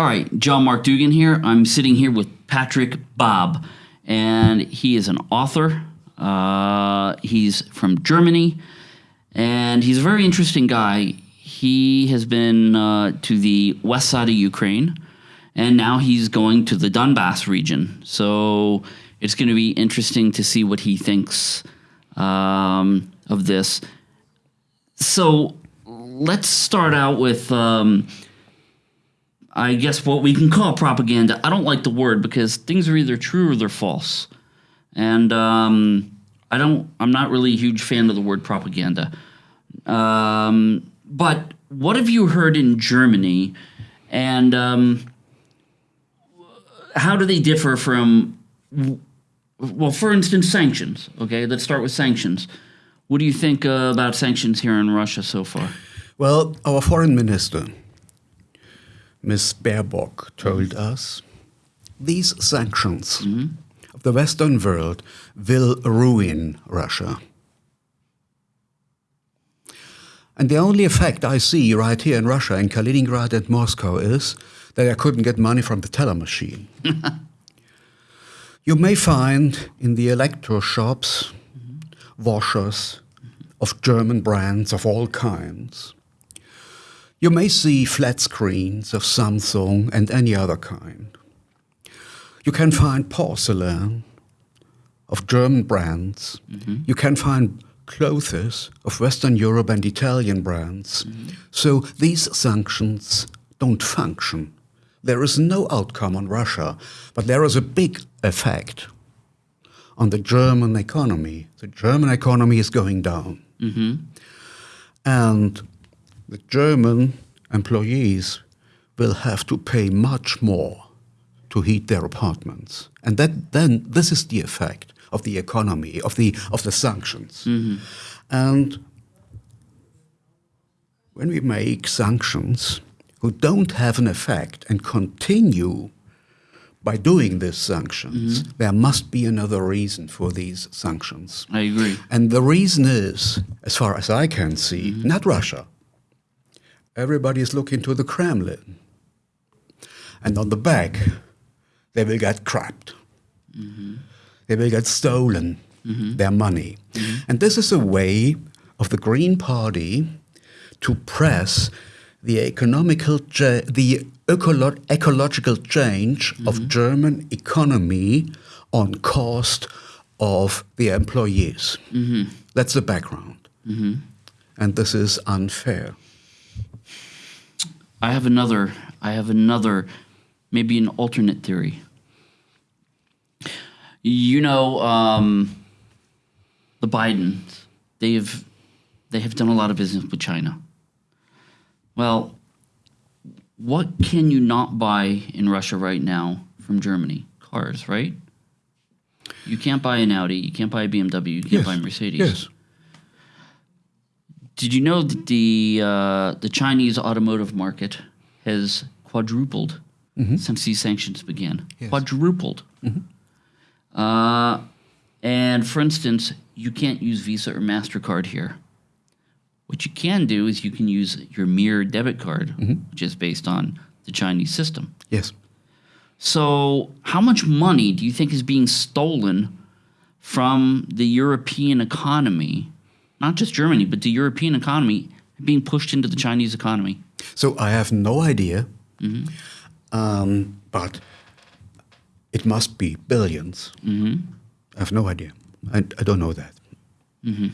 All right, John Mark Dougan here. I'm sitting here with Patrik Baab, and he is an author. Uh, he's from Germany, and he's a very interesting guy. He has been uh, to the west side of Ukraine, and now he's going to the Donbass region. So it's going to be interesting to see what he thinks um, of this. So let's start out with. Um, I guess what we can call propaganda. I don't like the word because things are either true or they're false, and um, I don't. I'm not really a huge fan of the word propaganda. Um, but what have you heard in Germany, and um, how do they differ from? Well, for instance, sanctions. Okay, let's start with sanctions. What do you think uh, about sanctions here in Russia so far? Well, our foreign minister Ms. Baerbock told us, these sanctions mm -hmm. of the Western world will ruin Russia. And the only effect I see right here in Russia, in Kaliningrad and Moscow, is that I couldn't get money from the teller machine. you may find in the electro shops mm -hmm. washers of German brands of all kinds you may see flat screens of Samsung and any other kind. You can find porcelain of German brands. Mm -hmm. You can find clothes of Western Europe and Italian brands. Mm -hmm. So these sanctions don't function. There is no outcome on Russia, but there is a big effect on the German economy. The German economy is going down. Mm -hmm. And the German employees will have to pay much more to heat their apartments. And that, then this is the effect of the economy, of the, of the sanctions. Mm -hmm. And when we make sanctions who don't have an effect and continue by doing these sanctions, mm -hmm. there must be another reason for these sanctions. I agree. And the reason is, as far as I can see, mm -hmm. not Russia, everybody is looking to the Kremlin. And on the back, they will get crapped. Mm -hmm. They will get stolen mm -hmm. their money. Mm -hmm. And this is a way of the Green Party to press the economical, the ecolo ecological change of mm-hmm. German economy on cost of the employees. Mm-hmm. That's the background. Mm-hmm. And this is unfair. I have another. I have another, maybe an alternate theory. You know, um, the Bidens. They've they have done a lot of business with China. Well, what can you not buy in Russia right now from Germany? Cars, right? You can't buy an Audi. You can't buy a BMW. You can't yes. buy a Mercedes. Yes. Did you know that the uh, the Chinese automotive market has quadrupled mm-hmm. since these sanctions began? Yes. Quadrupled. Mm-hmm. Uh, and for instance, you can't use Visa or Mastercard here. What you can do is you can use your Mir debit card, mm-hmm. which is based on the Chinese system. Yes. So, how much money do you think is being stolen from the European economy not just Germany, but the European economy being pushed into the Chinese economy? So I have no idea, mm -hmm. um, but it must be 1000000000s mm -hmm. I have no idea. I, I don't know that. Mm -hmm.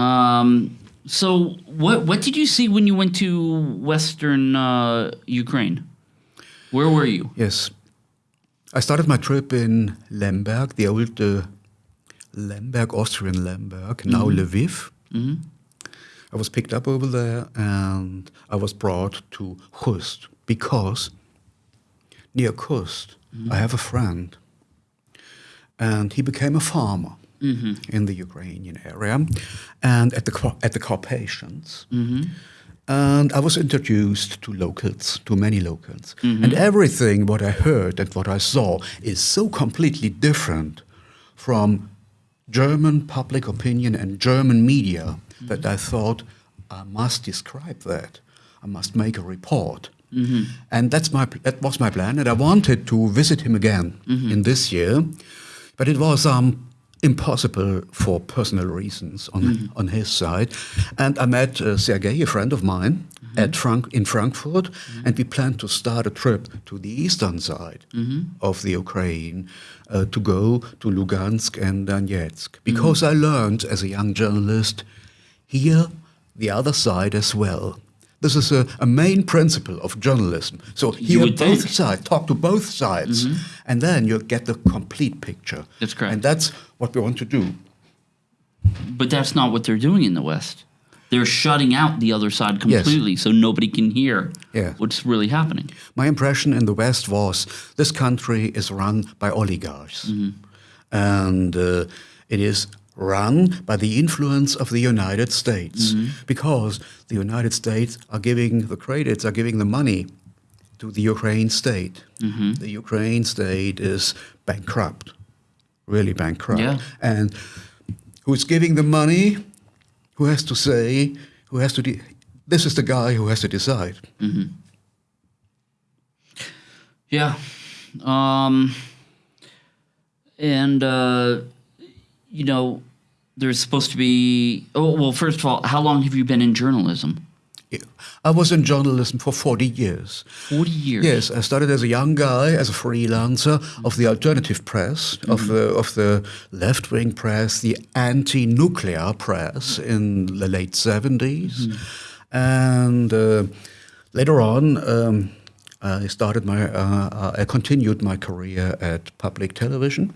um, so what what did you see when you went to Western uh, Ukraine? Where were you? Yes, I started my trip in Lemberg, the old uh, Lemberg, Austrian Lemberg, now mm -hmm. Lviv. Mm -hmm. I was picked up over there and I was brought to Khust because near Khust mm -hmm. I have a friend and he became a farmer mm-hmm. in the Ukrainian area and at the, at the Carpathians. Mm-hmm. And I was introduced to locals, to many locals. Mm-hmm. And everything what I heard and what I saw is so completely different from German public opinion and German media that I thought I must describe that. I must make a report. And that's my that was my plan, and I wanted to visit him again in this year, but it was um, impossible for personal reasons on on his side. And I met uh, Sergei, a friend of mine, at Frank in Frankfurt, and we plan to start a trip to the eastern side mm-hmm. of the Ukraine uh, to go to Lugansk and Donetsk because mm-hmm. I learned as a young journalist here the other side as well. This is a, a main principle of journalism. So hear both sides, talk to both sides, mm-hmm. and then you get the complete picture. That's correct. And that's what we want to do. But that's not what they're doing in the West. They're shutting out the other side completely so nobody can hear Yeah. what's really happening. My impression in the West was this country is run by oligarchs. Mm-hmm. And uh, it is run by the influence of the United States mm-hmm. because the United States are giving the credits, are giving the money to the Ukraine state. Mm-hmm. The Ukraine state is bankrupt, really bankrupt. Yeah. And who's giving the money? Who has to say? Who has to? This is the guy who has to decide. Yeah. Um, and, uh, you know, there's supposed to be. Oh, well, first of all, how long have you been in journalism? Yeah. I was in journalism for 40 years. 40 years. Yes, I started as a young guy, as a freelancer of the alternative press, of the of the left wing press, the anti nuclear press in the late 70s, and uh, later on. Um, I started my, uh, uh, I continued my career at public television,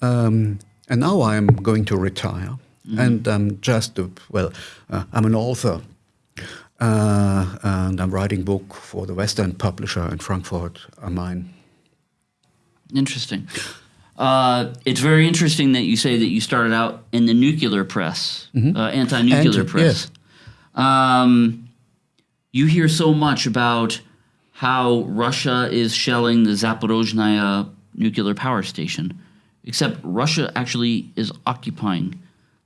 um, and now I'm going to retire. And I'm just, a, well, uh, I'm an author, uh, and I'm writing book for the Westend publisher in Frankfurt am Main. Interesting. Uh, it's very interesting that you say that you started out in the nuclear press, uh, anti-nuclear Anti- press. Um, you hear so much about how Russia is shelling the Zaporozhye nuclear power station, except Russia actually is occupying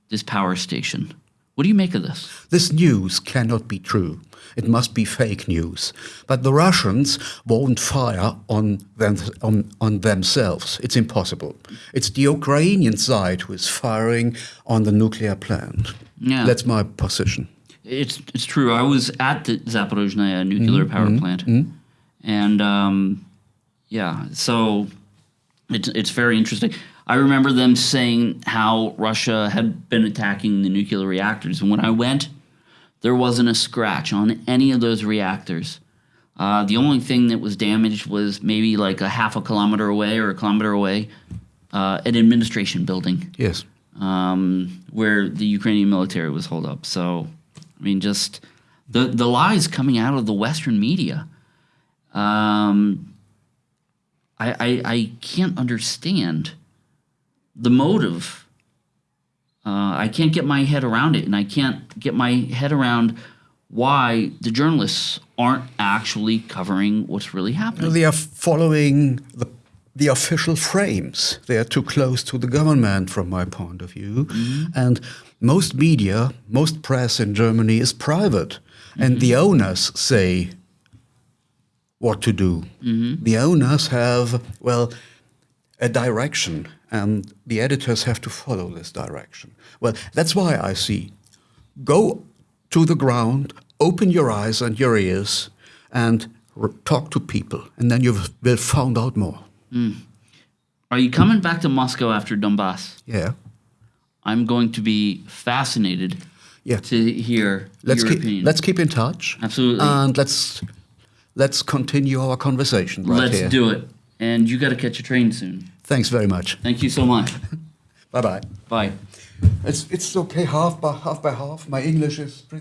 this power station. What do you make of this? This news cannot be true. It must be fake news. But the Russians won't fire on, them, on, on themselves. It's impossible. It's the Ukrainian side who is firing on the nuclear plant. Yeah. That's my position. It's it's true. I was at the Zaporozhye nuclear mm-hmm. power mm-hmm. plant, mm-hmm. and um, yeah, so it's it's very interesting. I remember them saying how Russia had been attacking the nuclear reactors, and when I went, there wasn't a scratch on any of those reactors. Uh, the only thing that was damaged was maybe like a half a kilometer away or a kilometer away, uh, an administration building Yes. um, where the Ukrainian military was holed up. So, I mean, just the the lies coming out of the Western media. Um, I, I I can't understand the motive. Uh, I can't get my head around it, and I can't get my head around why the journalists aren't actually covering what's really happening. They are following the, the official frames. They are too close to the government, from my point of view. Mm-hmm. And most media, most press in Germany is private. And mm-hmm. the owners say what to do. Mm-hmm. The owners have, well, a direction, and the editors have to follow this direction. Well, that's why I see go to the ground, open your eyes and your ears, and talk to people, and then you will find out more. Mm. Are you coming back to Moscow after Donbass? Yeah, I'm going to be fascinated yeah. to hear Let's your keep opinion. let's keep in touch. Absolutely. and let's let's continue our conversation right Let's here. do it. And you got to catch a train soon. Thanks very much. Thank you so much. Bye bye. Bye. It's it's okay half by half by half. My English is pretty.